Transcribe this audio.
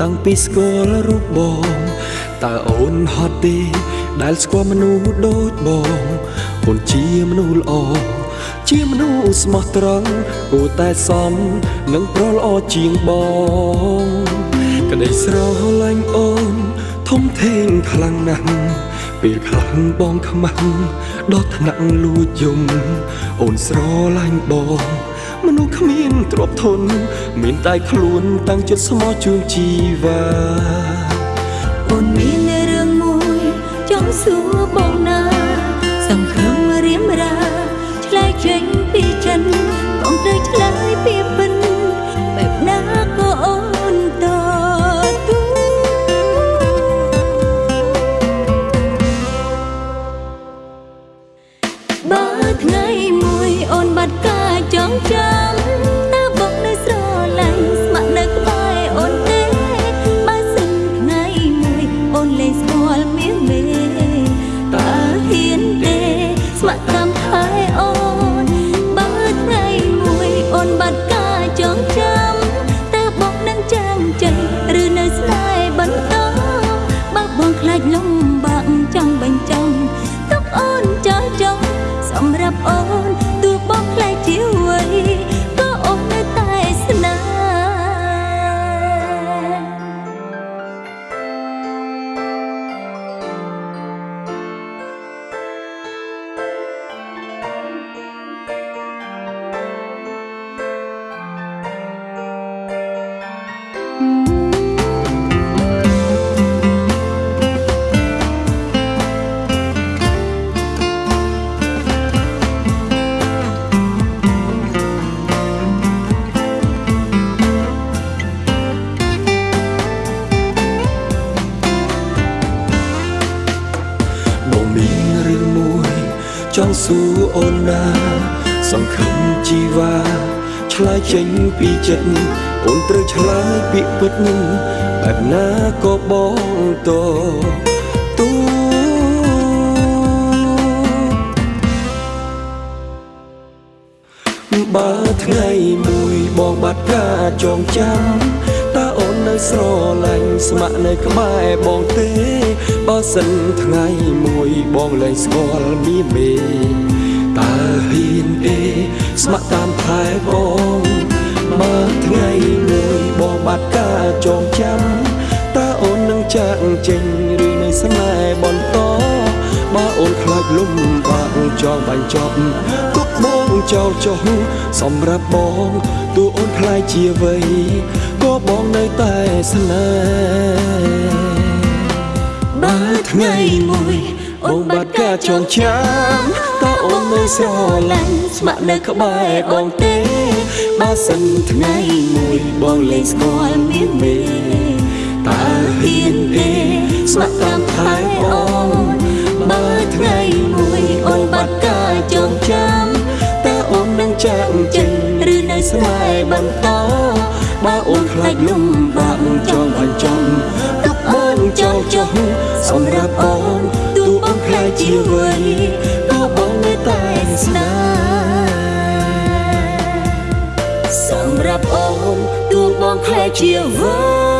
តាំងពីស្គាល់រូបបងតើអូនហត់ទេ ដែលស្គាល់មនុស្សដូចបង អូនជាមនុស្សល្អជាមនុស្សស្មោះត្រង់គួរតែសមនឹងប្រល្អជាងបងក្តីស្រឡាញ់អូន ធំធេងខ្លាំងណាស់ពេលខ្លាំងបងខ្មាំងដល់ថ្នាក់លួចយំអូនស្រឡាញ់បង មនុស្សគ្មានទ្រព្យធន មានតែខ្លួនតាំងចិត្តស្មោះជួងជីវ៉ាអូនមានរឿងមួយចង់សួរបងណា បាត់ ចង់សួរអូនណា សង្ឃឹមជីវ៉ាឆ្លើយចេញពីចិត្តអូនត្រូវឆ្លើយពាក្យពិតបែបណាក៏បងតទូបើថ្ងៃមួយបងបាត់ការចងចាំតើអូននៅ ស្រឡាញ់ស្ម័គ្រនៅក្បែរបងទេបើសិនថ្ងៃមួយបងលែងស្គាល់មីមេតើហ៊ានទេស្ម័គ្រតាមថែបងបើថ្ងៃមួយបងបាត់ការចងចាំតើអូននឹងចាក់ចេញឬនៅស្នេហ៍បន្តបើអូនខ្លាចលំបាកចង់បាញ់ចប់ទុកបងចោលចុះសម្រាប់បងទោះអូនខ្លាចជាអ្វី ក៏បងនៅតែស្នេហ៍បើថ្ងៃមួយអូនបាត់ការចងចាំតើអូននៅស្រឡាញ់ស្ម័គ្រនៅក្បែរបងទេបើសិនថ្ងៃមួយបងលែងស្គាល់មានមេតើហ៊ានទេស្ម័គ្រតាមថែបង អូនខ្លាចលំបាកចង់បាញ់ចំទុកបងចោលចុះសម្រាប់អូនទោះអូនខ្លាចជាអ្វីក៏បងនៅតែស្នេហ៍សម្រាប់អូនទោះបងខ្លាចជាអ្វី